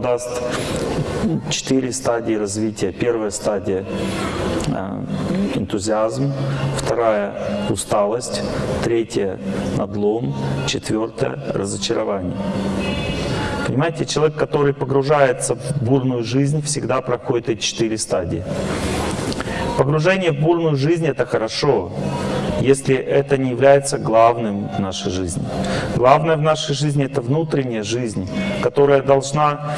даст четыре стадии развития. Первая стадия э, – энтузиазм, вторая – усталость, третья – надлом, четвертая – разочарование. Понимаете, человек, который погружается в бурную жизнь, всегда проходит эти четыре стадии. Погружение в бурную жизнь — это хорошо, если это не является главным в нашей жизни. Главное в нашей жизни — это внутренняя жизнь, которая должна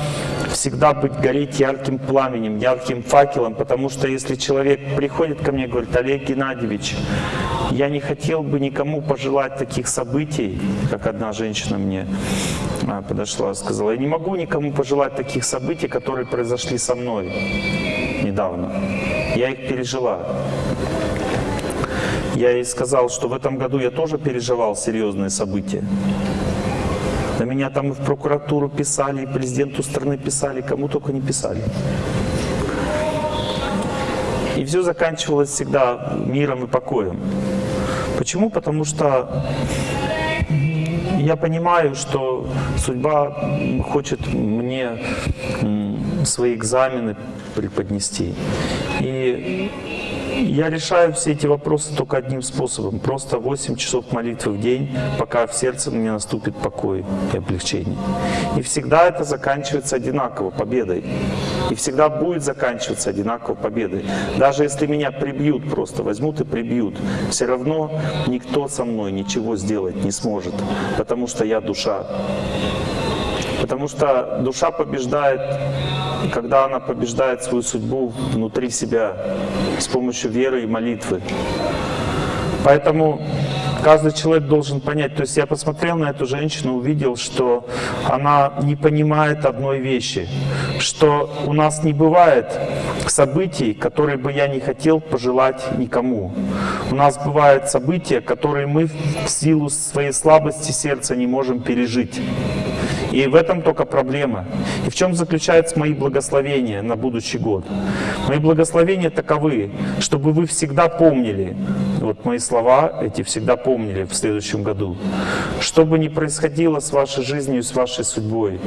всегда быть гореть ярким пламенем, ярким факелом, потому что если человек приходит ко мне и говорит, Олег Геннадьевич, я не хотел бы никому пожелать таких событий, как одна женщина мне а, подошла и сказала, я не могу никому пожелать таких событий, которые произошли со мной недавно. Я их пережила. Я ей сказал, что в этом году я тоже переживал серьезные события. На меня там и в прокуратуру писали, и президенту страны писали, кому только не писали. И все заканчивалось всегда миром и покоем. Почему? Потому что я понимаю, что судьба хочет мне свои экзамены преподнести. И я решаю все эти вопросы только одним способом. Просто 8 часов молитвы в день, пока в сердце мне наступит покой и облегчение. И всегда это заканчивается одинаково, победой. И всегда будет заканчиваться одинаково победой. Даже если меня прибьют просто, возьмут и прибьют, все равно никто со мной ничего сделать не сможет, потому что я душа. Потому что душа побеждает когда она побеждает свою судьбу внутри себя с помощью веры и молитвы. Поэтому каждый человек должен понять, то есть я посмотрел на эту женщину, увидел, что она не понимает одной вещи, что у нас не бывает событий, которые бы я не хотел пожелать никому. У нас бывают события, которые мы в силу своей слабости сердца не можем пережить. И в этом только проблема. И в чем заключаются мои благословения на будущий год? Мои благословения таковы, чтобы вы всегда помнили, вот мои слова эти всегда помнили в следующем году, что бы ни происходило с вашей жизнью, с вашей судьбой,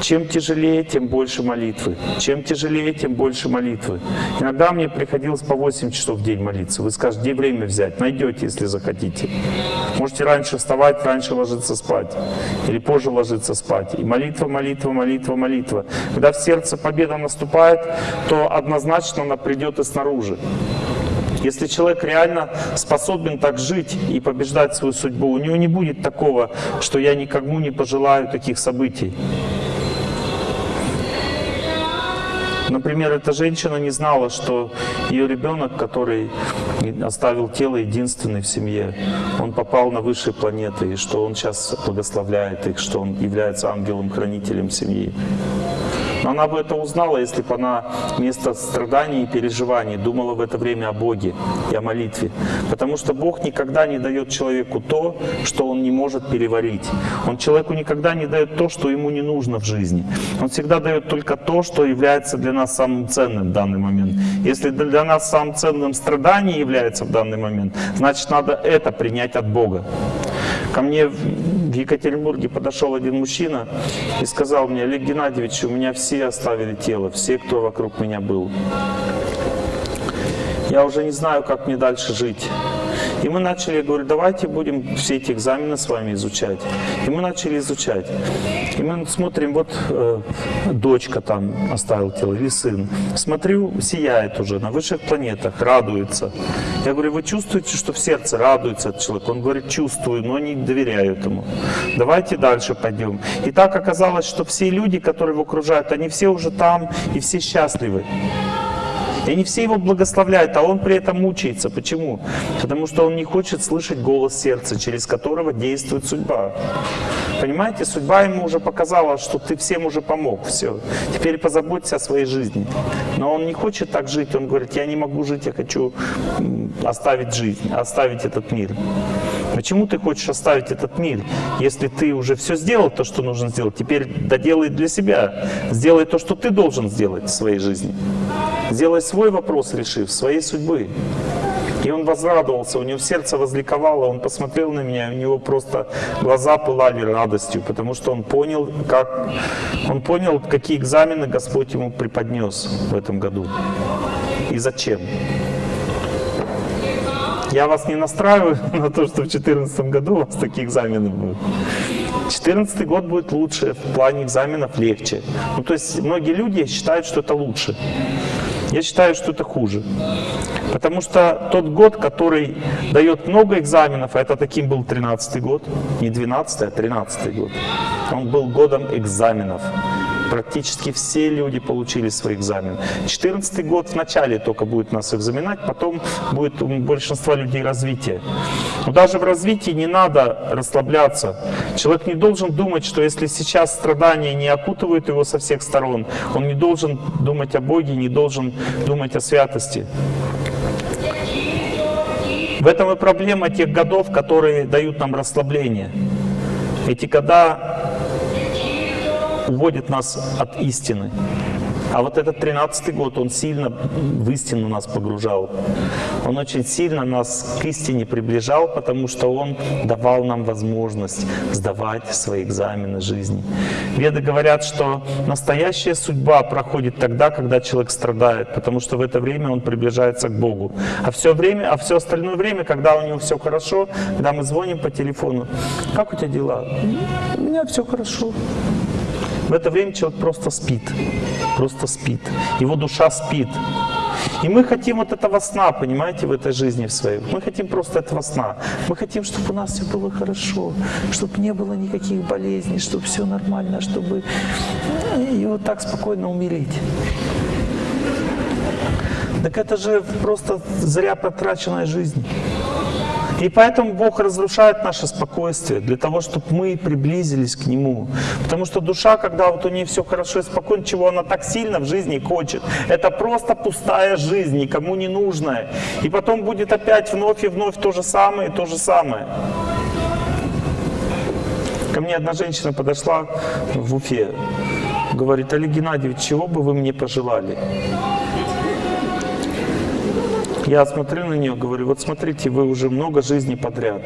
чем тяжелее, тем больше молитвы. Чем тяжелее, тем больше молитвы. Иногда мне приходилось по 8 часов в день молиться. Вы скажете, где время взять? Найдете, если захотите. Можете раньше вставать, раньше ложиться спать. Или позже ложиться спать. И молитва, молитва, молитва, молитва. Когда в сердце победа наступает, то однозначно она придет и снаружи. Если человек реально способен так жить и побеждать свою судьбу, у него не будет такого, что я никому не пожелаю таких событий. Например, эта женщина не знала, что ее ребенок, который оставил тело единственный в семье, он попал на высшие планеты, и что он сейчас благословляет их, что он является ангелом-хранителем семьи. Но она бы это узнала, если бы она вместо страданий и переживаний думала в это время о Боге и о молитве. Потому что Бог никогда не дает человеку то, что он не может переварить. Он человеку никогда не дает то, что ему не нужно в жизни. Он всегда дает только то, что является для нас самым ценным в данный момент. Если для нас самым ценным страдание является в данный момент, значит надо это принять от Бога. Ко мне в Екатеринбурге подошел один мужчина и сказал мне, Олег Геннадьевич, у меня все оставили тело, все, кто вокруг меня был. Я уже не знаю, как мне дальше жить. И мы начали, я говорю, давайте будем все эти экзамены с вами изучать. И мы начали изучать. И мы смотрим, вот э, дочка там оставила тело, или сын. Смотрю, сияет уже на высших планетах, радуется. Я говорю, вы чувствуете, что в сердце радуется этот человек? Он говорит, чувствую, но не доверяю этому. Давайте дальше пойдем. И так оказалось, что все люди, которые его окружают, они все уже там и все счастливы. И они все его благословляют, а он при этом мучается. Почему? Потому что он не хочет слышать голос сердца, через которого действует судьба. Понимаете, судьба ему уже показала, что ты всем уже помог, все. Теперь позаботься о своей жизни. Но он не хочет так жить, он говорит, я не могу жить, я хочу оставить жизнь, оставить этот мир. Почему ты хочешь оставить этот мир, если ты уже все сделал, то, что нужно сделать? Теперь доделай для себя. Сделай то, что ты должен сделать в своей жизни. Сделай свой вопрос, решив, своей судьбы. И он возрадовался, у него сердце возликовало, он посмотрел на меня, у него просто глаза пылали радостью, потому что он понял, как, он понял, какие экзамены Господь ему преподнес в этом году и зачем. Я вас не настраиваю на то, что в 2014 году у вас такие экзамены будут. 2014 год будет лучше, в плане экзаменов легче. Ну, то есть многие люди считают, что это лучше. Я считаю, что это хуже. Потому что тот год, который дает много экзаменов, а это таким был 13 год, не 12 а 13 год, он был годом экзаменов практически все люди получили свои экзамены. 2014 год в начале только будет нас экзаменать, потом будет у большинства людей развитие. Но даже в развитии не надо расслабляться. Человек не должен думать, что если сейчас страдания не окутывают его со всех сторон, он не должен думать о Боге, не должен думать о святости. В этом и проблема тех годов, которые дают нам расслабление. Эти года уводит нас от истины. А вот этот тринадцатый год, он сильно в истину нас погружал. Он очень сильно нас к истине приближал, потому что он давал нам возможность сдавать свои экзамены жизни. Веды говорят, что настоящая судьба проходит тогда, когда человек страдает, потому что в это время он приближается к Богу. А все, время, а все остальное время, когда у него все хорошо, когда мы звоним по телефону, как у тебя дела? У меня все хорошо. В это время человек просто спит, просто спит. Его душа спит. И мы хотим вот этого сна, понимаете, в этой жизни в своей. Мы хотим просто этого сна. Мы хотим, чтобы у нас все было хорошо, чтобы не было никаких болезней, чтобы все нормально, чтобы и вот так спокойно умереть. Так это же просто зря потраченная жизнь. И поэтому Бог разрушает наше спокойствие, для того, чтобы мы приблизились к Нему. Потому что душа, когда вот у нее все хорошо и спокойно, чего она так сильно в жизни хочет, это просто пустая жизнь, никому не нужная. И потом будет опять вновь и вновь то же самое то же самое. Ко мне одна женщина подошла в Уфе, говорит, Олег Геннадьевич, чего бы вы мне пожелали? Я смотрю на нее, говорю, вот смотрите, вы уже много жизней подряд.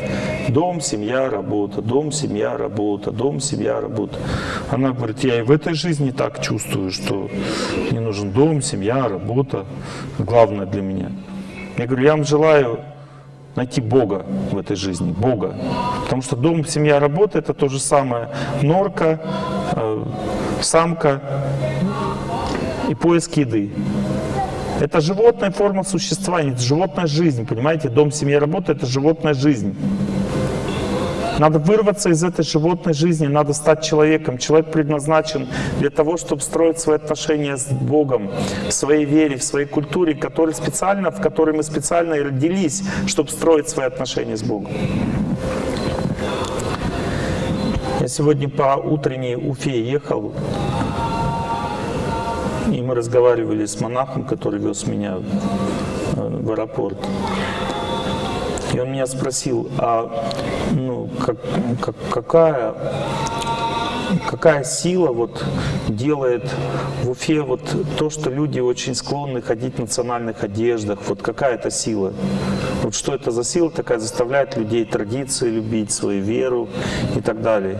Дом, семья, работа, дом, семья, работа, дом, семья, работа. Она говорит, я и в этой жизни так чувствую, что мне нужен дом, семья, работа. Главное для меня. Я говорю, я вам желаю найти Бога в этой жизни, Бога. Потому что дом, семья, работа — это то же самое. Норка, э, самка и поиск еды. Это животная форма существования, это животная жизнь, понимаете? Дом, семья, работа — это животная жизнь. Надо вырваться из этой животной жизни, надо стать человеком. Человек предназначен для того, чтобы строить свои отношения с Богом, в своей вере, в своей культуре, который специально, в которой мы специально и родились, чтобы строить свои отношения с Богом. Я сегодня по утренней Уфе ехал, и мы разговаривали с монахом, который вез меня э, в аэропорт. И он меня спросил, а ну, как, как, какая какая сила вот делает в Уфе вот то, что люди очень склонны ходить в национальных одеждах, вот какая это сила? Вот что это за сила такая заставляет людей традиции любить, свою веру и так далее.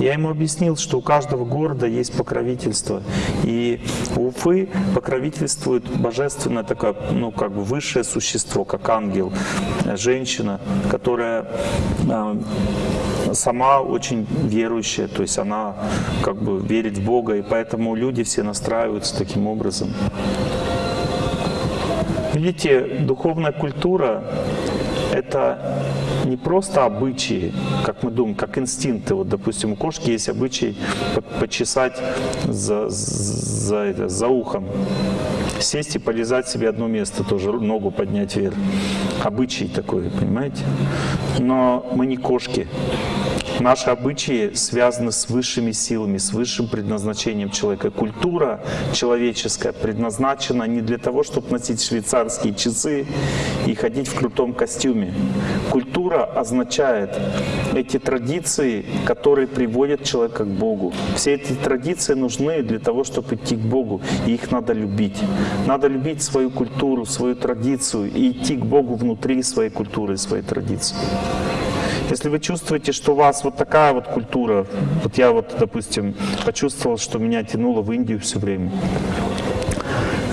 Я ему объяснил, что у каждого города есть покровительство, и у Уфы покровительствует божественное такое, ну как бы высшее существо, как ангел, женщина, которая а, сама очень верующая, то есть она как бы верит в Бога, и поэтому люди все настраиваются таким образом. Видите, духовная культура — это не просто обычаи, как мы думаем, как инстинкты. Вот, допустим, у кошки есть обычай почесать за, за, это, за ухом, сесть и полезать себе одно место, тоже ногу поднять вверх. Обычай такой, понимаете? Но мы не кошки. Наши обычаи связаны с высшими силами, с высшим предназначением человека. Культура человеческая предназначена не для того, чтобы носить швейцарские часы и ходить в крутом костюме. Культура означает эти традиции, которые приводят человека к Богу. Все эти традиции нужны для того, чтобы идти к Богу, и их надо любить. Надо любить свою культуру, свою традицию и идти к Богу внутри своей культуры своей традиции. Если вы чувствуете, что у вас вот такая вот культура, вот я вот, допустим, почувствовал, что меня тянуло в Индию все время,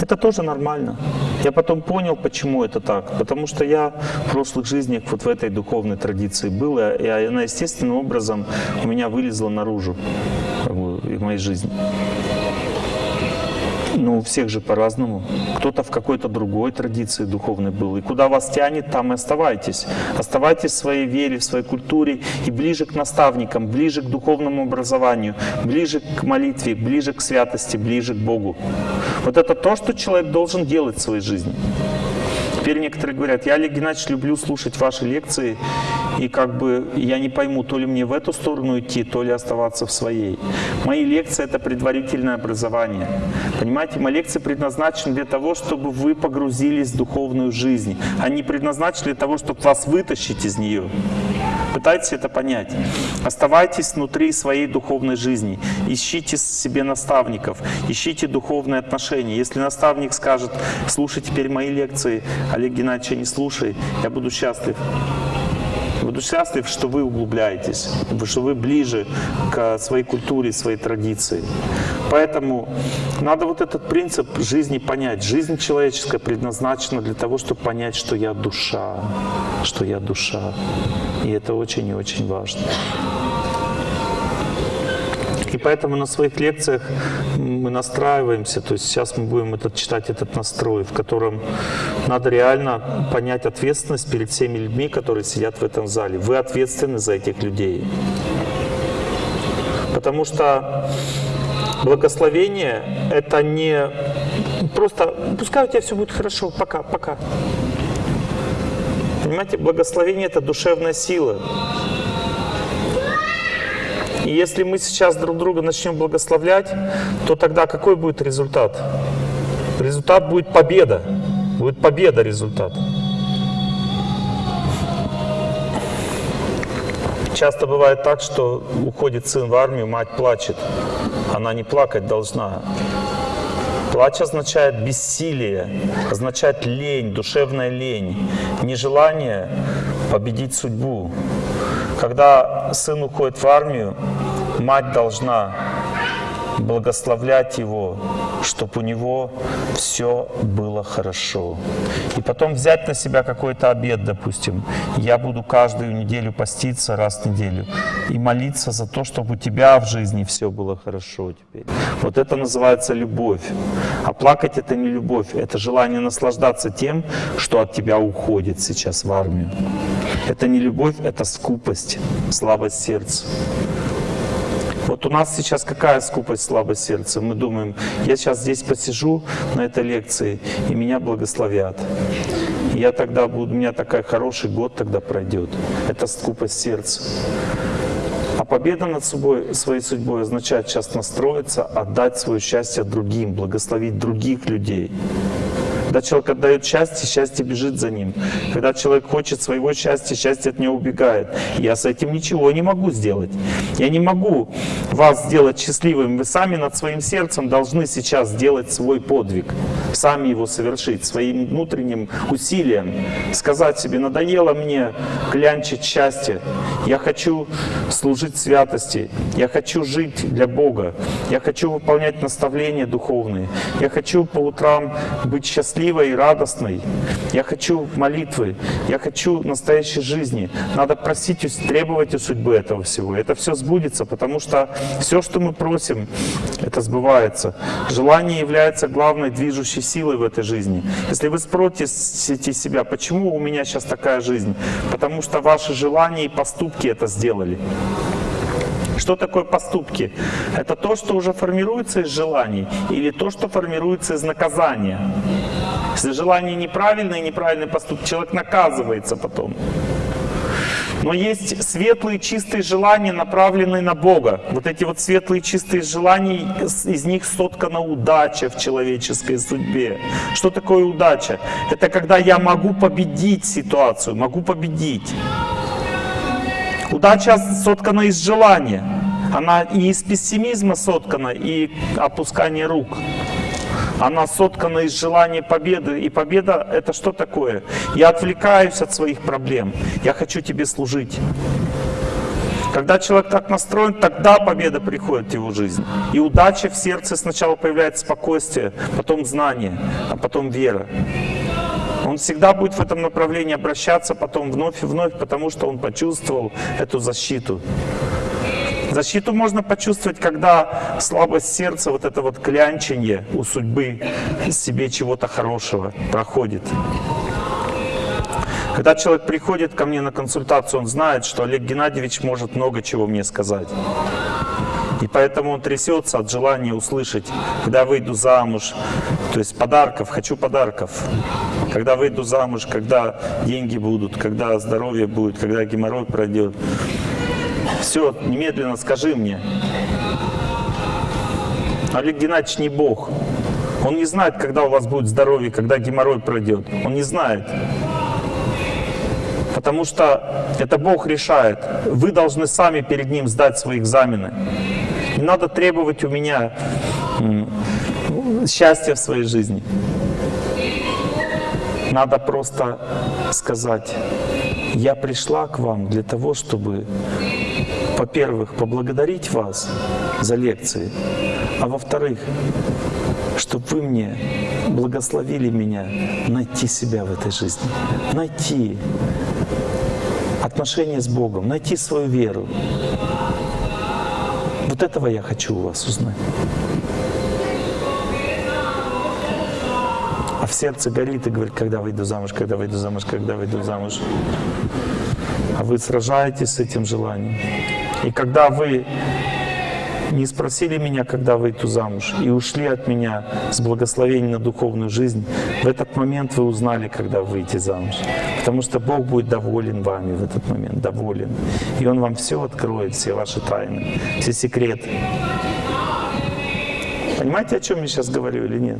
это тоже нормально. Я потом понял, почему это так. Потому что я в прошлых жизнях вот в этой духовной традиции был, и она естественным образом у меня вылезла наружу как бы, в моей жизни. Ну, у всех же по-разному. Кто-то в какой-то другой традиции духовной был. И куда вас тянет, там и оставайтесь. Оставайтесь в своей вере, в своей культуре и ближе к наставникам, ближе к духовному образованию, ближе к молитве, ближе к святости, ближе к Богу. Вот это то, что человек должен делать в своей жизни. Теперь некоторые говорят, я, Олег Геннадьевич, люблю слушать ваши лекции, и как бы я не пойму, то ли мне в эту сторону идти, то ли оставаться в своей. Мои лекции — это предварительное образование. Понимаете, мои лекции предназначены для того, чтобы вы погрузились в духовную жизнь. Они предназначены для того, чтобы вас вытащить из нее. Пытайтесь это понять. Оставайтесь внутри своей духовной жизни. Ищите себе наставников, ищите духовные отношения. Если наставник скажет, слушай теперь мои лекции, Олег Геннадьевич, не слушай, я буду счастлив. Буду счастлив, что вы углубляетесь, что вы ближе к своей культуре, своей традиции. Поэтому надо вот этот принцип жизни понять. Жизнь человеческая предназначена для того, чтобы понять, что я душа, что я душа. И это очень и очень важно. И поэтому на своих лекциях мы настраиваемся, то есть сейчас мы будем этот, читать этот настрой, в котором надо реально понять ответственность перед всеми людьми, которые сидят в этом зале. Вы ответственны за этих людей. Потому что благословение — это не просто «пускай у тебя все будет хорошо, пока, пока». Понимаете, благословение — это душевная сила. И если мы сейчас друг друга начнем благословлять, то тогда какой будет результат? Результат будет победа. Будет победа результат. Часто бывает так, что уходит сын в армию, мать плачет. Она не плакать должна. Плач означает бессилие, означает лень, душевная лень, нежелание победить судьбу. Когда сын уходит в армию, мать должна благословлять его, чтобы у него все было хорошо. И потом взять на себя какой-то обед, допустим. Я буду каждую неделю поститься раз в неделю и молиться за то, чтобы у тебя в жизни все было хорошо теперь. Вот это называется любовь. А плакать это не любовь, это желание наслаждаться тем, что от тебя уходит сейчас в армию. Это не любовь, это скупость, слабость сердца. Вот у нас сейчас какая скупость, слабость сердца? Мы думаем, я сейчас здесь посижу на этой лекции, и меня благословят. Я тогда буду, у меня такой хороший год тогда пройдет. Это скупость сердца. А победа над собой, своей судьбой означает сейчас настроиться, отдать свое счастье другим, благословить других людей. Когда человек отдает счастье, счастье бежит за ним. Когда человек хочет своего счастья, счастье от него убегает. Я с этим ничего не могу сделать. Я не могу вас сделать счастливым. Вы сами над своим сердцем должны сейчас сделать свой подвиг. Сами его совершить своим внутренним усилием. Сказать себе, надоело мне клянчить счастье. Я хочу служить святости. Я хочу жить для Бога. Я хочу выполнять наставления духовные. Я хочу по утрам быть счастливым счастливой и радостной. Я хочу молитвы, я хочу настоящей жизни. Надо просить, требовать у судьбы этого всего. Это все сбудется, потому что все, что мы просим, это сбывается. Желание является главной движущей силой в этой жизни. Если вы спросите себя, почему у меня сейчас такая жизнь? Потому что ваши желания и поступки это сделали. Что такое поступки? Это то, что уже формируется из желаний, или то, что формируется из наказания. Если желание неправильное, неправильный поступок, человек наказывается потом. Но есть светлые чистые желания, направленные на Бога. Вот эти вот светлые чистые желания, из них соткана удача в человеческой судьбе. Что такое удача? Это когда я могу победить ситуацию, могу победить. Удача соткана из желания. Она и из пессимизма соткана, и опускания рук. Она соткана из желания победы. И победа — это что такое? Я отвлекаюсь от своих проблем. Я хочу тебе служить. Когда человек так настроен, тогда победа приходит в его жизнь. И удача в сердце сначала появляется спокойствие, потом знание, а потом вера. Он всегда будет в этом направлении обращаться потом вновь и вновь, потому что он почувствовал эту защиту. Защиту можно почувствовать, когда слабость сердца, вот это вот клянченье у судьбы себе чего-то хорошего проходит. Когда человек приходит ко мне на консультацию, он знает, что Олег Геннадьевич может много чего мне сказать. И поэтому он трясется от желания услышать, когда выйду замуж, то есть подарков, хочу подарков. Когда выйду замуж, когда деньги будут, когда здоровье будет, когда геморрой пройдет. Все, немедленно скажи мне. Олег Геннадьевич не Бог. Он не знает, когда у вас будет здоровье, когда геморрой пройдет. Он не знает. Потому что это Бог решает. Вы должны сами перед Ним сдать свои экзамены. Не надо требовать у меня счастья в своей жизни. Надо просто сказать, я пришла к вам для того, чтобы во-первых, поблагодарить вас за лекции, а во-вторых, чтобы вы мне благословили меня найти себя в этой жизни, найти отношения с Богом, найти свою веру. Вот этого я хочу у вас узнать. А в сердце горит и говорит, когда выйду замуж, когда выйду замуж, когда выйду замуж. А вы сражаетесь с этим желанием. И когда вы не спросили меня, когда выйду замуж, и ушли от меня с благословением на духовную жизнь, в этот момент вы узнали, когда выйти замуж. Потому что Бог будет доволен вами в этот момент, доволен. И Он вам все откроет, все ваши тайны, все секреты. Понимаете, о чем я сейчас говорю или нет?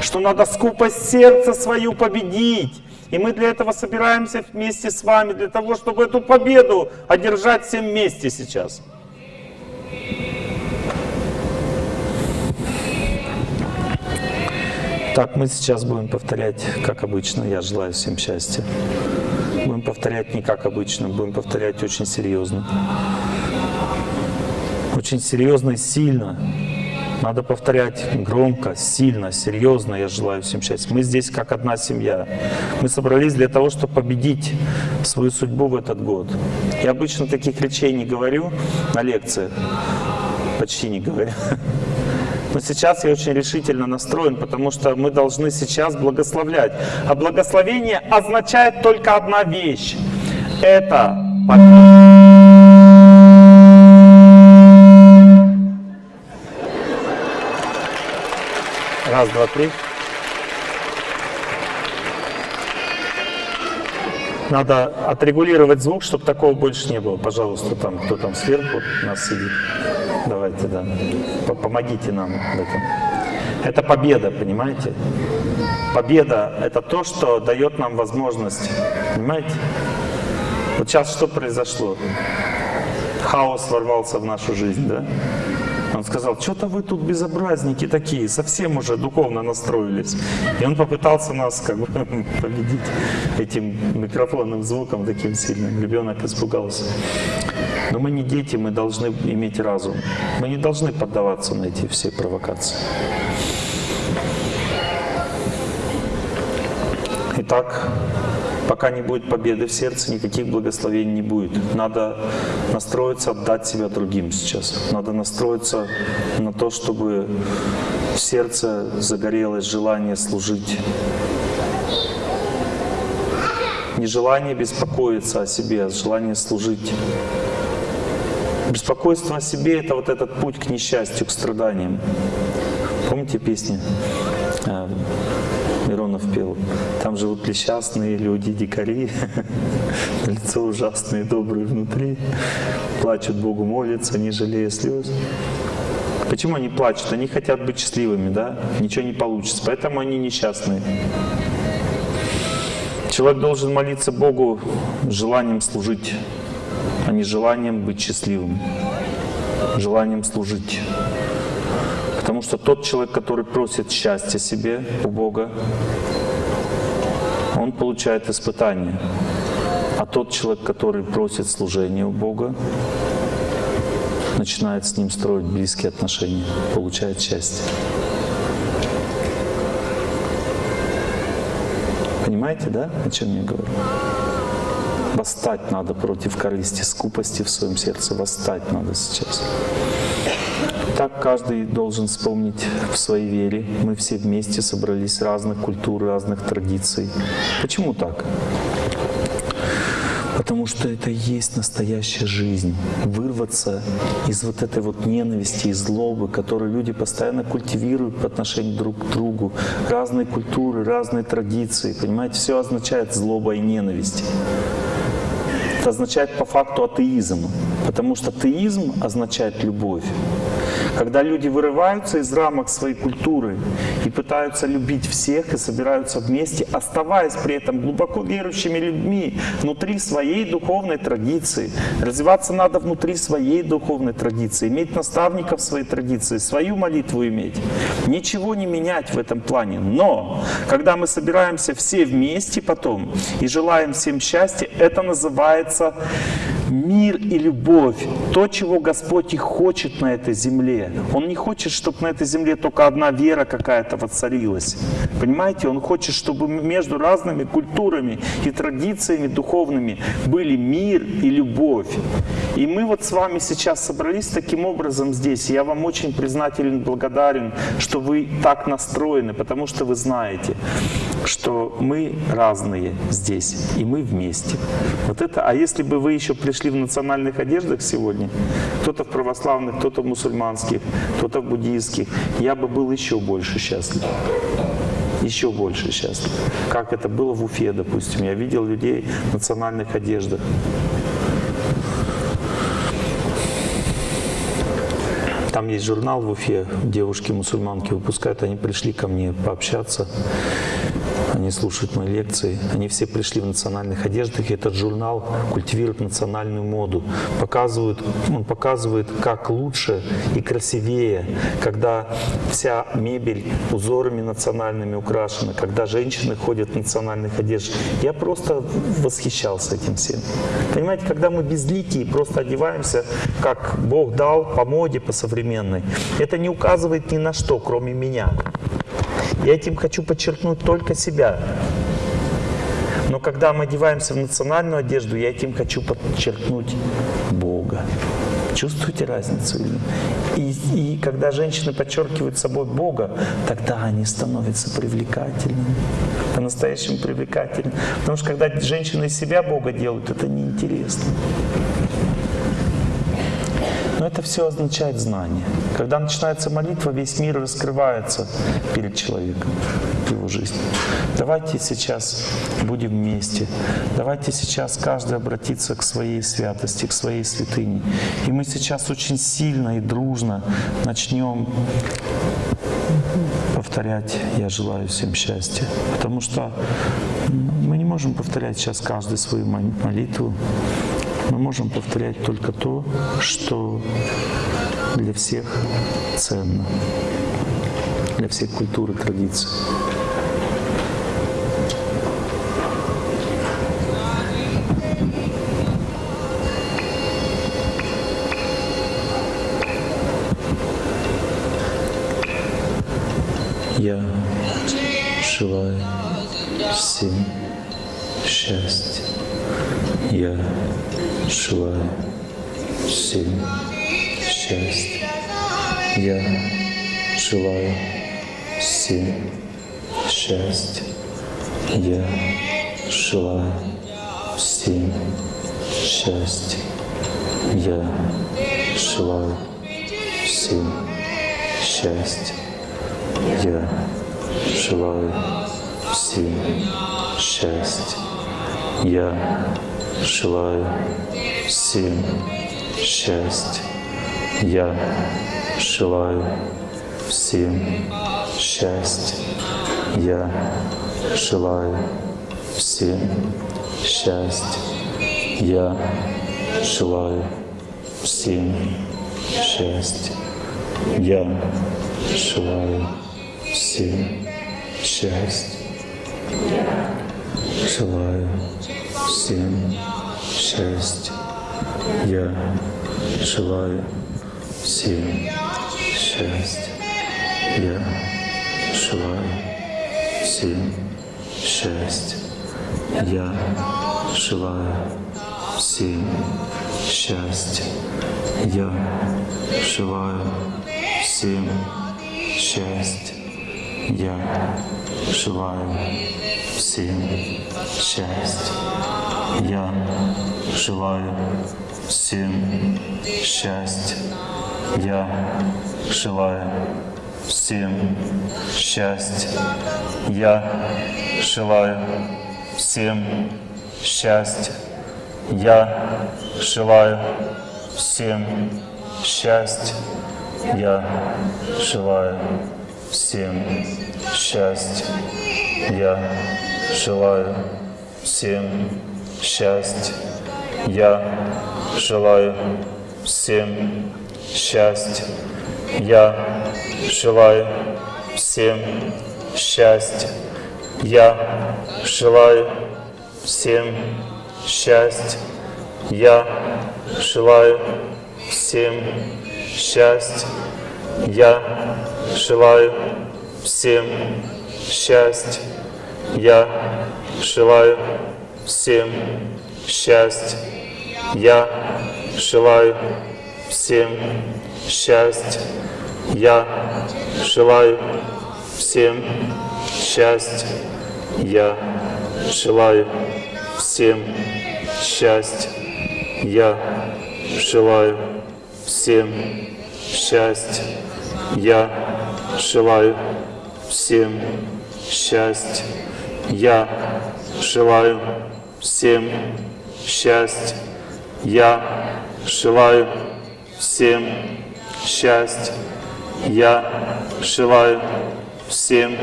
Что надо скупость сердца свою победить. И мы для этого собираемся вместе с вами, для того, чтобы эту победу одержать всем вместе сейчас. Так, мы сейчас будем повторять, как обычно. Я желаю всем счастья. Будем повторять не как обычно, будем повторять очень серьезно. Очень серьезно и сильно. Надо повторять громко, сильно, серьезно. Я желаю всем счастья. Мы здесь как одна семья. Мы собрались для того, чтобы победить свою судьбу в этот год. Я обычно таких речей не говорю на лекциях. Почти не говорю. Но сейчас я очень решительно настроен, потому что мы должны сейчас благословлять. А благословение означает только одна вещь. Это победа. Раз, два, три. Надо отрегулировать звук, чтобы такого больше не было. Пожалуйста, там, кто там сверху нас сидит. Давайте, да. Помогите нам в этом. Это победа, понимаете? Победа — это то, что дает нам возможность. Понимаете? Вот сейчас что произошло? Хаос ворвался в нашу жизнь, да? Он сказал, что-то вы тут безобразники такие, совсем уже духовно настроились. И он попытался нас как бы победить этим микрофонным звуком таким сильным. Ребенок испугался. Но мы не дети, мы должны иметь разум. Мы не должны поддаваться на эти все провокации. Итак, Пока не будет победы в сердце, никаких благословений не будет. Надо настроиться, отдать себя другим сейчас. Надо настроиться на то, чтобы в сердце загорелось желание служить. Не желание беспокоиться о себе, а желание служить. Беспокойство о себе — это вот этот путь к несчастью, к страданиям. Помните песни? Миронов пел. Там живут несчастные люди, дикари, лицо ужасные, добрые внутри, плачут Богу, молятся, не жалея слез. Почему они плачут? Они хотят быть счастливыми, да? Ничего не получится, поэтому они несчастные. Человек должен молиться Богу желанием служить, а не желанием быть счастливым, желанием служить. Потому что тот человек, который просит счастья себе у Бога, он получает испытание. А тот человек, который просит служения у Бога, начинает с ним строить близкие отношения, получает счастье. Понимаете, да, о чем я говорю? Восстать надо против корысти, скупости в своем сердце. Восстать надо сейчас. Так каждый должен вспомнить в своей вере. Мы все вместе собрались разных культур, разных традиций. Почему так? Потому что это и есть настоящая жизнь. Вырваться из вот этой вот ненависти и злобы, которую люди постоянно культивируют по отношению друг к другу. Разные культуры, разные традиции. Понимаете, все означает злоба и ненависть. Это означает по факту атеизм. Потому что атеизм означает любовь. Когда люди вырываются из рамок своей культуры и пытаются любить всех и собираются вместе, оставаясь при этом глубоко верующими людьми внутри своей духовной традиции. Развиваться надо внутри своей духовной традиции, иметь наставников своей традиции, свою молитву иметь. Ничего не менять в этом плане. Но, когда мы собираемся все вместе потом и желаем всем счастья, это называется мир и любовь, то, чего Господь и хочет на этой земле. Он не хочет, чтобы на этой земле только одна вера какая-то воцарилась. Понимаете, Он хочет, чтобы между разными культурами и традициями духовными были мир и любовь. И мы вот с вами сейчас собрались таким образом здесь. Я вам очень признателен, благодарен, что вы так настроены, потому что вы знаете, что мы разные здесь, и мы вместе. Вот это, а если бы вы еще пришли в национальных одеждах сегодня, кто-то в православных, кто-то в мусульманских, кто-то в буддийских, я бы был еще больше счастлив еще больше счастлив. Как это было в Уфе, допустим. Я видел людей в национальных одеждах. Там есть журнал в Уфе, девушки-мусульманки выпускают, они пришли ко мне пообщаться они слушают мои лекции, они все пришли в национальных одеждах, и этот журнал культивирует национальную моду, показывает, он показывает, как лучше и красивее, когда вся мебель узорами национальными украшена, когда женщины ходят в национальных одеждах. Я просто восхищался этим всем. Понимаете, когда мы безликие, просто одеваемся, как Бог дал, по моде, по современной, это не указывает ни на что, кроме меня. Я этим хочу подчеркнуть только себя. Но когда мы одеваемся в национальную одежду, я этим хочу подчеркнуть Бога. Чувствуете разницу? И, и когда женщины подчеркивают собой Бога, тогда они становятся привлекательными, по-настоящему привлекательными. Потому что когда женщины из себя Бога делают, это неинтересно. Но это все означает знание. Когда начинается молитва, весь мир раскрывается перед человеком в его жизни. Давайте сейчас будем вместе. Давайте сейчас каждый обратиться к своей святости, к своей святыне. И мы сейчас очень сильно и дружно начнем повторять «Я желаю всем счастья». Потому что мы не можем повторять сейчас каждый свою молитву. Мы можем повторять только то, что для всех ценно, для всех культур и традиций. Я желаю всем счастья. Я желаю всем счастья. Я желаю всем счастья. Я желаю всем счастья. Я желаю всем счастья. Я желаю всем счастья. Я желаю всем счастья. Я желаю всем счастья. Я желаю всем счастья. Я желаю всем счастья. Я желаю всем счастья. Желаю всем счастья. Я желаю всем счастья. Я желаю всем счастья. Я желаю всем счастья. Я желаю всем счастья. Я желаю всем счастья. Я желаю всем счастья. Я желаю всем счастья. Я желаю всем счастья. Я желаю всем счастья. Я желаю всем счастья. Я желаю всем счастья. Я желаю всем счастья. Я желаю всем счастья. Я желаю всем счастья. Я желаю всем счастья. Я желаю всем счастья. Я желаю всем счастья. Я желаю всем счастья. Я желаю всем счастья. Я желаю всем счастья. Я желаю всем счастья. Я желаю всем счастья. Я желаю всем счастья. Я желаю всем счастья. Я желаю всем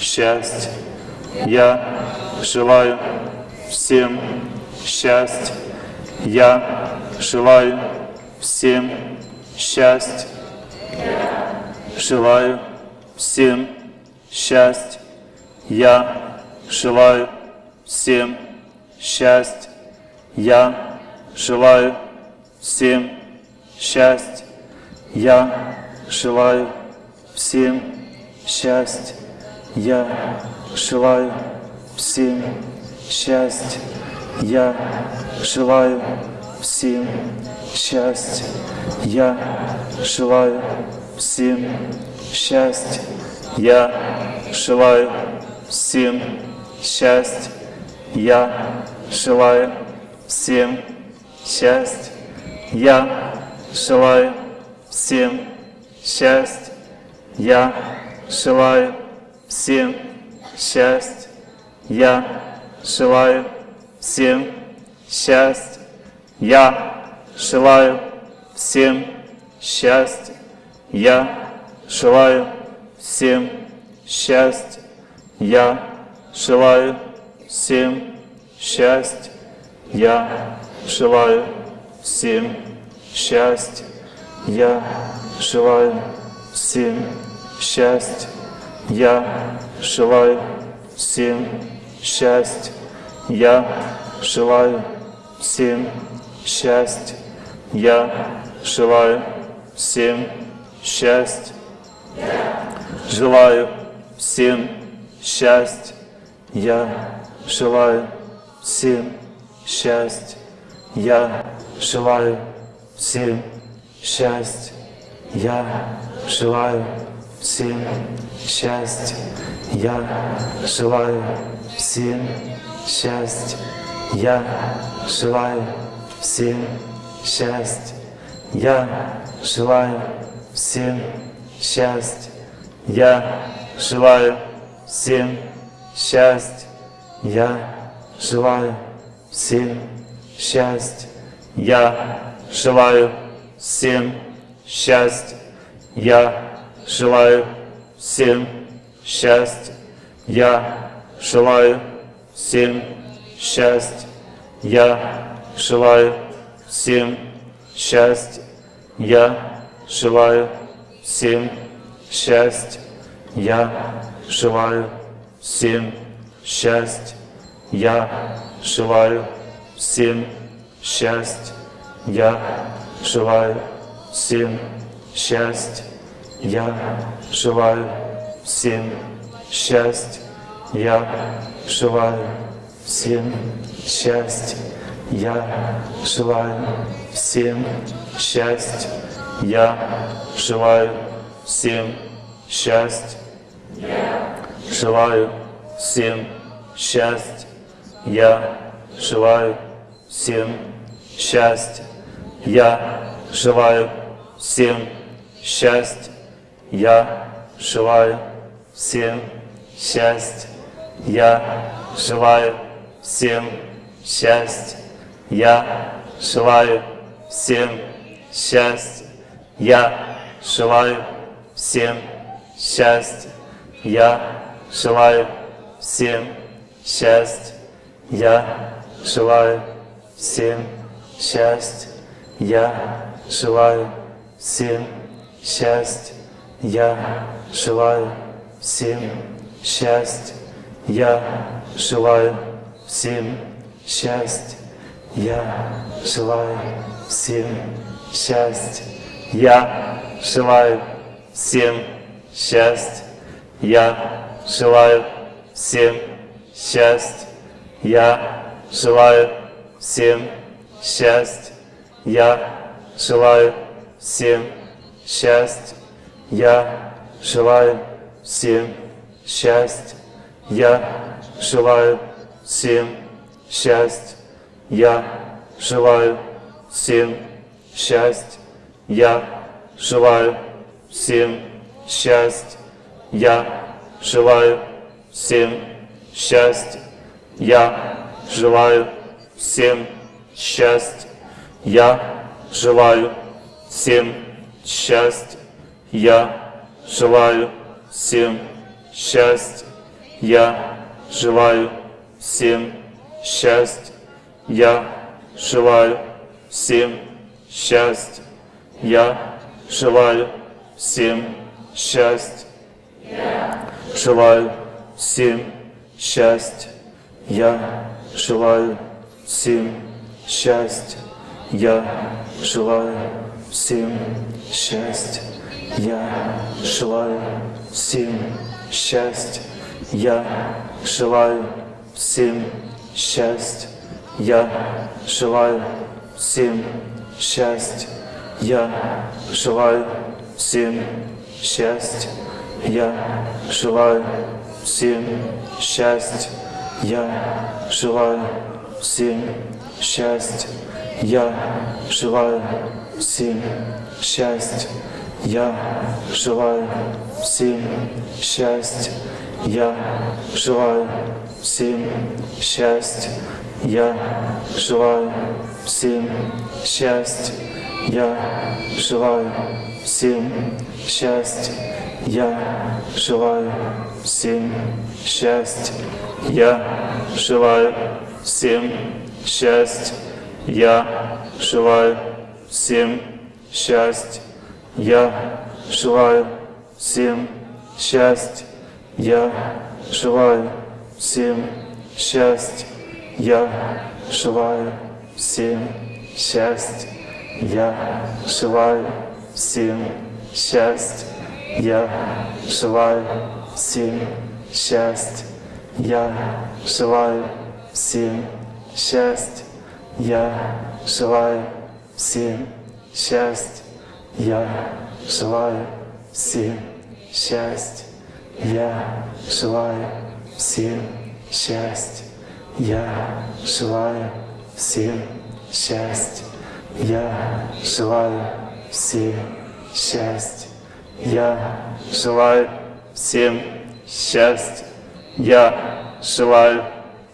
счастья. Я желаю всем счастья. Я желаю всем счастья. Желаю всем счастья. Я желаю всем счастья. Я желаю всем счастья. Я желаю всем счастья. Я желаю всем счастья. Я желаю всем счастья. Я желаю всем счастья. Я желаю всем счастья. Я желаю всем счастья. Я желаю всем счастья. Я желаю всем счастья. Я желаю всем счастья. Я желаю всем счастья. Я желаю всем счастья. Я желаю всем счастья. Я желаю всем счастья. Я желаю всем счастья. Я желаю всем счастья. Я желаю всем счастья. Я желаю всем счастья. Желаю всем счастья. Я желаю всем счастья. Я желаю всем счастья. Я желаю всем счастья. Я желаю всем счастья. Я желаю всем счастья. Я желаю всем счастья. Я желаю всем счастья. Я желаю всем счастья. Я желаю всем счастья. Я желаю всем счастья. Я желаю всем счастья. Я желаю всем счастья. Я желаю всем счастья. Я желаю всем счастье. Я желаю всем счастье. Я желаю всем счастье. Я желаю всем счастье. Я желаю всем счастье. Я желаю всем счастье. Я желаю всем счастье. Я счастья. Я желаю всем счастья. Желаю всем счастья. Я желаю всем счастья. Я желаю всем счастья. Я желаю всем счастья. Я желаю всем счастья. Я желаю всем счастья. Я желаю всем счастья. Я желаю всем счастья. Я желаю всем счастья. Я желаю всем счастья. Я желаю всем счастья. Я желаю всем счастья. Я желаю всем счастья. Я желаю всем счастья. Я желаю всем счастья. Я желаю всем счастья. Я желаю всем счастья. Я желаю всем счастья. Я желаю всем счастья. Я желаю всем счастья. Я желаю всем счастья. Я желаю всем счастья. Я желаю всем счастья. Я желаю всем счастья. Я желаю всем счастья. Я желаю всем счастья. Желаю всем счастья. Я желаю всем счастья. Желаю всем счастья. Я желаю всем счастья. Я желаю всем счастья. Я желаю всем счастья. Я желаю всем счастья. Я желаю всем счастья. Я желаю всем счастья. Я желаю всем счастья. Я желаю всем счастья. Я желаю всем счастья. Я желаю всем счастья. Я желаю всем счастья. Я желаю всем счастья. Я желаю всем счастья. Я желаю всем счастья. Я желаю всем счастья. Я желаю всем счастья. Я желаю всем счастья. Я желаю всем счастья. Я желаю всем счастья. Я желаю всем счастья. Я желаю всем счастья. Я желаю всем счастья. Я желаю всем счастья. Я желаю всем счастья. Я желаю всем счастья. Я желаю всем счастья. Я желаю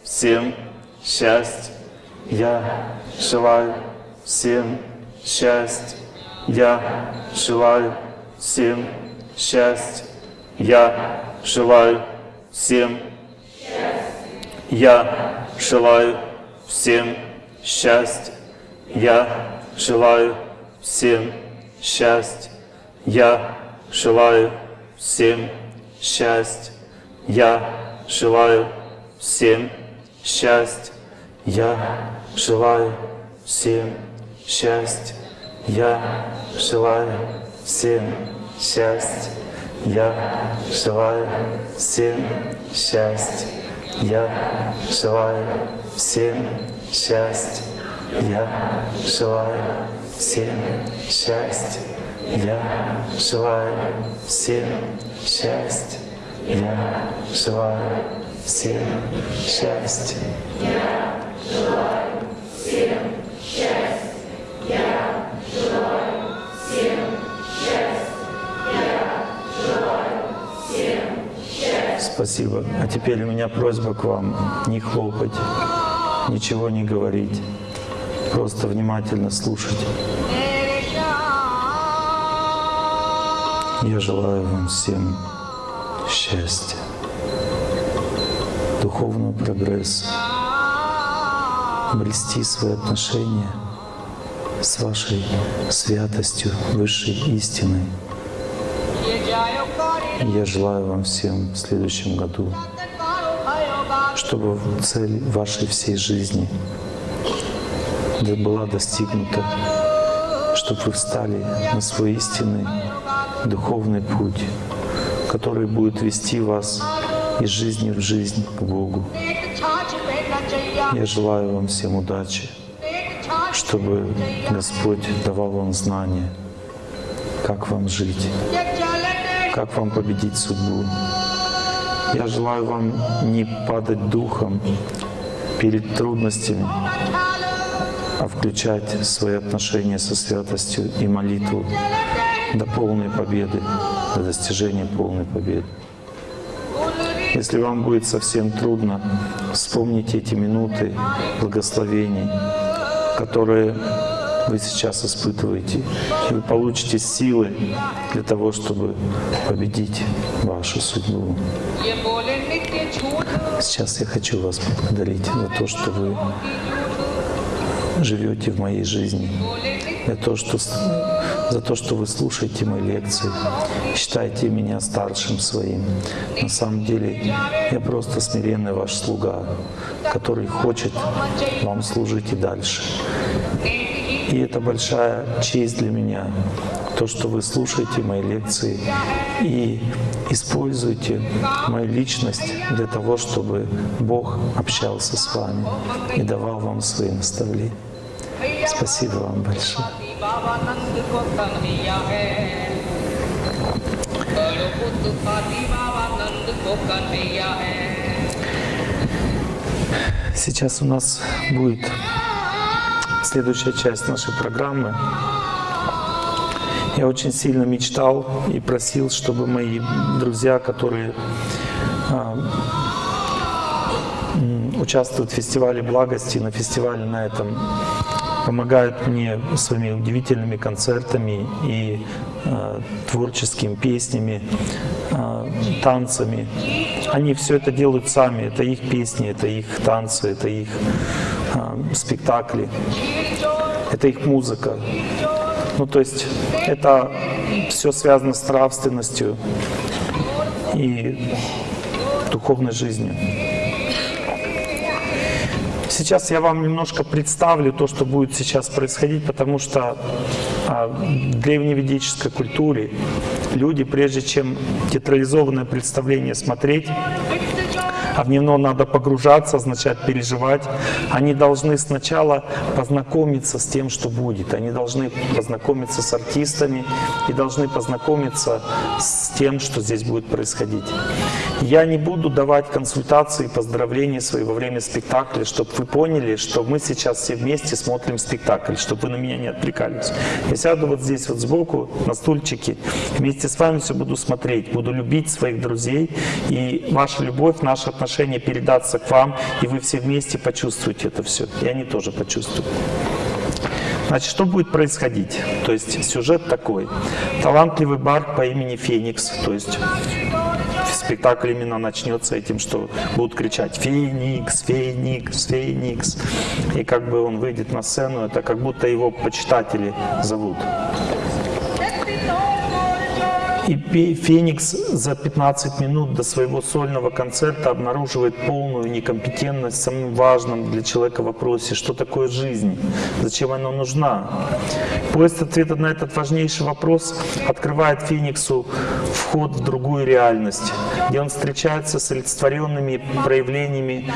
всем счастья. Я желаю всем счастья. Я желаю всем счастья. Я желаю всем счастья. Я желаю всем счастья. Я желаю всем Я желаю всем счастья. Я желаю всем счастья. Я желаю всем счастья. Я желаю всем счастья. Я желаю всем счастья. Я желаю всем счастья. Я желаю всем счастья. Я желаю всем счастья. Я желаю всем счастья. Я желаю всем счастья. Я желаю всем счастья. Спасибо. А теперь у меня просьба к вам не хлопать, ничего не говорить, просто внимательно слушать. Я желаю вам всем счастья, духовного прогресса, обрести свои отношения с вашей святостью, высшей истиной. Я желаю вам всем в следующем году, чтобы цель вашей всей жизни была достигнута, чтобы вы встали на свой истинный духовный путь, который будет вести вас из жизни в жизнь к Богу. Я желаю вам всем удачи, чтобы Господь давал вам знания, как вам жить, как вам победить судьбу. Я желаю вам не падать духом перед трудностями, а включать свои отношения со святостью и молитву до полной победы, до достижения полной победы. Если вам будет совсем трудно, вспомните эти минуты благословений, которые вы сейчас испытываете, и вы получите силы для того, чтобы победить вашу судьбу. Сейчас я хочу вас поблагодарить за то, что вы живете в моей жизни, за то, что, за то, что вы слушаете мои лекции, считаете меня старшим своим. На самом деле я просто смиренный ваш слуга, который хочет вам служить и дальше. И это большая честь для меня, то, что вы слушаете мои лекции и используете мою личность для того, чтобы Бог общался с вами и давал вам свои наставления. Спасибо вам большое. Сейчас у нас будет следующая часть нашей программы. Я очень сильно мечтал и просил, чтобы мои друзья, которые а, участвуют в фестивале благости, на фестивале на этом, помогают мне своими удивительными концертами и э, творческими песнями, э, танцами. Они все это делают сами, это их песни, это их танцы, это их э, спектакли, это их музыка. Ну, то есть это все связано с нравственностью и духовной жизнью. Сейчас я вам немножко представлю то, что будет сейчас происходить, потому что а, в древневедической культуре люди, прежде чем театрализованное представление смотреть, а в него надо погружаться, означает переживать. Они должны сначала познакомиться с тем, что будет. Они должны познакомиться с артистами и должны познакомиться с тем, что здесь будет происходить. Я не буду давать консультации, поздравления свои во время спектакля, чтобы вы поняли, что мы сейчас все вместе смотрим спектакль, чтобы вы на меня не отвлекались. Я сяду вот здесь вот сбоку на стульчике вместе с вами все буду смотреть, буду любить своих друзей, и ваша любовь, наши отношения передаться к вам, и вы все вместе почувствуете это все, и они тоже почувствуют. Значит, что будет происходить? То есть сюжет такой. Талантливый бар по имени Феникс, то есть спектакль именно начнется этим, что будут кричать «Феникс! Феникс! Феникс!» И как бы он выйдет на сцену, это как будто его почитатели зовут. И Феникс за 15 минут до своего сольного концерта обнаруживает полную некомпетентность в самом важном для человека вопросе, что такое жизнь, зачем она нужна. Поиск ответа на этот важнейший вопрос открывает Фениксу вход в другую реальность, где он встречается с олицетворенными проявлениями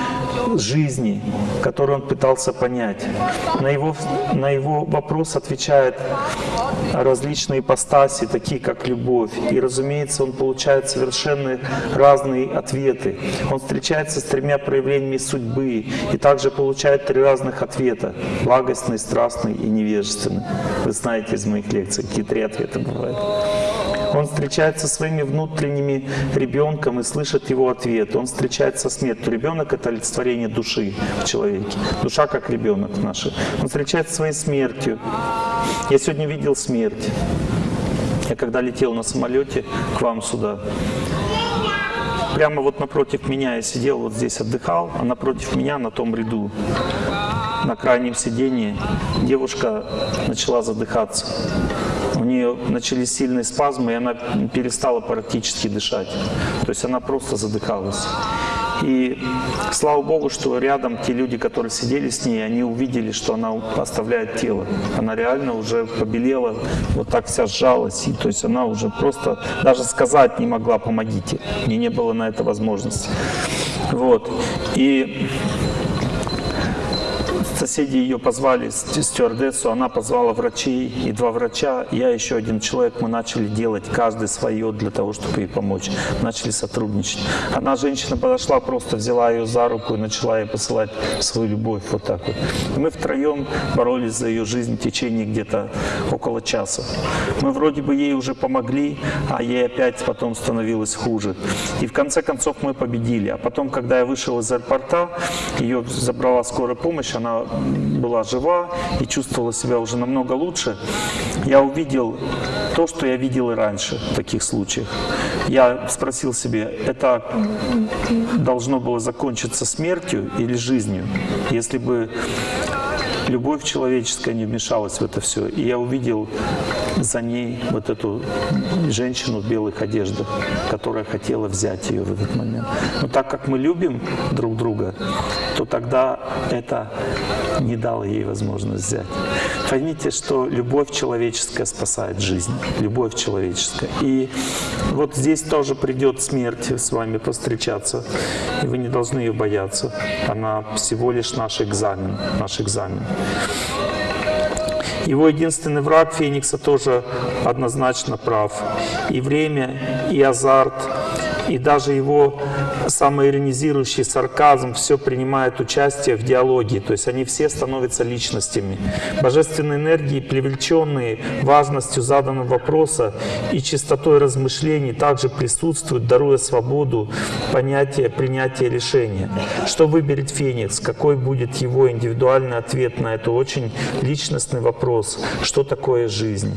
жизни, которые он пытался понять. На его, на его вопрос отвечает различные ипостаси, такие как любовь. И, разумеется, он получает совершенно разные ответы. Он встречается с тремя проявлениями судьбы и также получает три разных ответа. Благостный, страстный и невежественный. Вы знаете из моих лекций, какие три ответа бывают. Он встречается со своими внутренними ребенком и слышит его ответ. Он встречается со смертью. Ребенок — это олицетворение души в человеке. Душа как ребенок наш. Он встречается со своей смертью. Я сегодня видел смерть. Я когда летел на самолете к вам сюда, прямо вот напротив меня я сидел, вот здесь отдыхал, а напротив меня на том ряду, на крайнем сидении, девушка начала задыхаться. У нее начались сильные спазмы, и она перестала практически дышать. То есть она просто задыхалась. И слава Богу, что рядом те люди, которые сидели с ней, они увидели, что она оставляет тело. Она реально уже побелела, вот так вся сжалась. И, то есть она уже просто даже сказать не могла «помогите». Мне не было на это возможности. Вот. И Соседи ее позвали, ст- стюардессу, она позвала врачей, и два врача, я еще один человек, мы начали делать каждый свое для того, чтобы ей помочь. Начали сотрудничать. Одна женщина подошла, просто взяла ее за руку и начала ей посылать свою любовь вот так вот. Мы втроем боролись за ее жизнь в течение где-то около часа. Мы вроде бы ей уже помогли, а ей опять потом становилось хуже. И в конце концов мы победили. А потом, когда я вышел из аэропорта, ее забрала скорая помощь, она была жива и чувствовала себя уже намного лучше. Я увидел то, что я видел и раньше в таких случаях. Я спросил себе, это должно было закончиться смертью или жизнью? Если бы любовь человеческая не вмешалась в это все. И я увидел за ней вот эту женщину в белых одеждах, которая хотела взять ее в этот момент. Но так как мы любим друг друга, то тогда это не дало ей возможность взять. Поймите, что любовь человеческая спасает жизнь. Любовь человеческая. И вот здесь тоже придет смерть с вами повстречаться. И вы не должны ее бояться. Она всего лишь наш экзамен. Наш экзамен. Его единственный враг Феникса тоже однозначно прав. И время, и азарт, и даже его самоиронизирующий сарказм все принимает участие в диалоге. То есть они все становятся личностями. Божественные энергии, привлеченные важностью заданного вопроса и чистотой размышлений, также присутствуют, даруя свободу понятия принятия решения. Что выберет Феникс? Какой будет его индивидуальный ответ на этот очень личностный вопрос? Что такое жизнь?